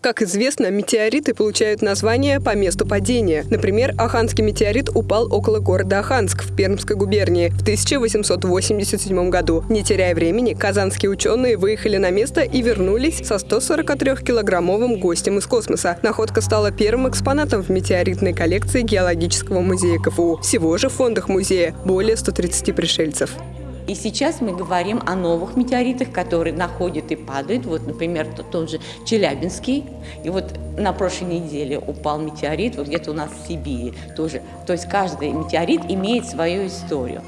Как известно, метеориты получают название по месту падения. Например, Аханский метеорит упал около города Аханск в Пермской губернии в 1887 году. Не теряя времени, казанские ученые выехали на место и вернулись со 143-килограммовым гостем из космоса. Находка стала первым экспонатом в метеоритной коллекции Геологического музея КФУ. Всего же в фондах музея более 130 пришельцев. И сейчас мы говорим о новых метеоритах, которые находят и падают. Вот, например, тот же Челябинский. И вот на прошлой неделе упал метеорит, вот где-то у нас в Сибири тоже. То есть каждый метеорит имеет свою историю.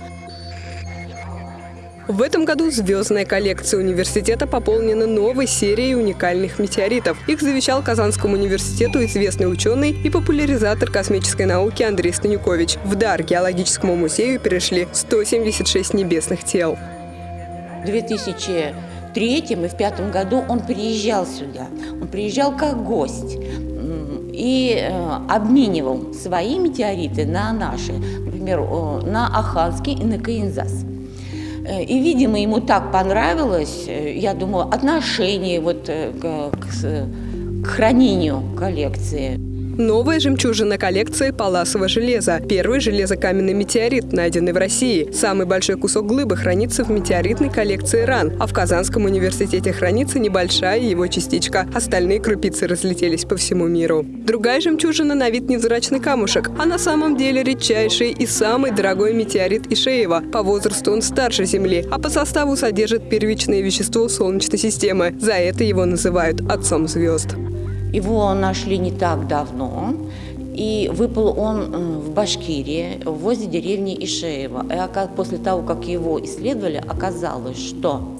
В этом году звездная коллекция университета пополнена новой серией уникальных метеоритов. Их завещал Казанскому университету известный ученый и популяризатор космической науки Андрей Станюкович. В дар геологическому музею перешли 176 небесных тел. В 2003 и в 2005 году он приезжал сюда. Он приезжал как гость и э, обменивал свои метеориты на наши, например, на Аханский и на Каинзас. Э, и, видимо, ему так понравилось, э, я думаю, отношение вот э, к, к, к хранению коллекции. Новая жемчужина коллекции – паласовое железо. Первый железокаменный метеорит, найденный в России. Самый большой кусок глыбы хранится в метеоритной коллекции РАН, а в Казанском университете хранится небольшая его частичка. Остальные крупицы разлетелись по всему миру. Другая жемчужина на вид невзрачный камушек, а на самом деле редчайший и самый дорогой метеорит Ишеева. По возрасту он старше Земли, а по составу содержит первичное вещество Солнечной системы. За это его называют «отцом звезд». Его нашли не так давно, и выпал он э, в Башкирии, возле деревни Ишеева. И после того, как его исследовали, оказалось, что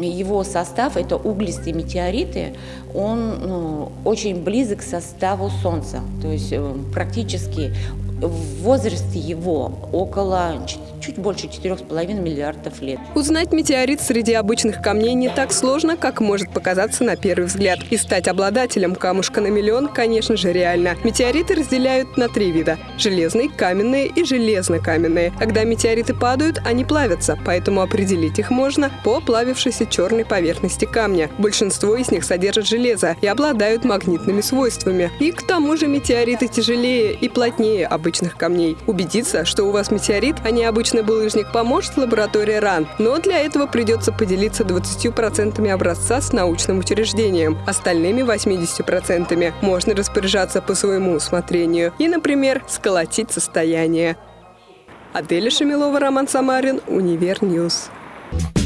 его состав, это углистые метеориты, он ну, очень близок к составу Солнца. То есть э, практически в возрасте его около чуть больше 4,5 миллиардов лет. Узнать метеорит среди обычных камней не так сложно, как может показаться на первый взгляд. И стать обладателем камушка на миллион, конечно же, реально. Метеориты разделяют на три вида – железные, каменные и железно-каменные. Когда метеориты падают, они плавятся, поэтому определить их можно по плавившейся черной поверхности камня. Большинство из них содержат железо и обладают магнитными свойствами. И к тому же метеориты тяжелее и плотнее обычных камней. Убедиться, что у вас метеорит, а не обычный булыжник, поможет лаборатория РАН. Но для этого придется поделиться 20% образца с научным учреждением. Остальными 80% можно распоряжаться по своему усмотрению и, например, сколотить состояние. Аделя Шамилова, Роман Самарин, UniverNews. News.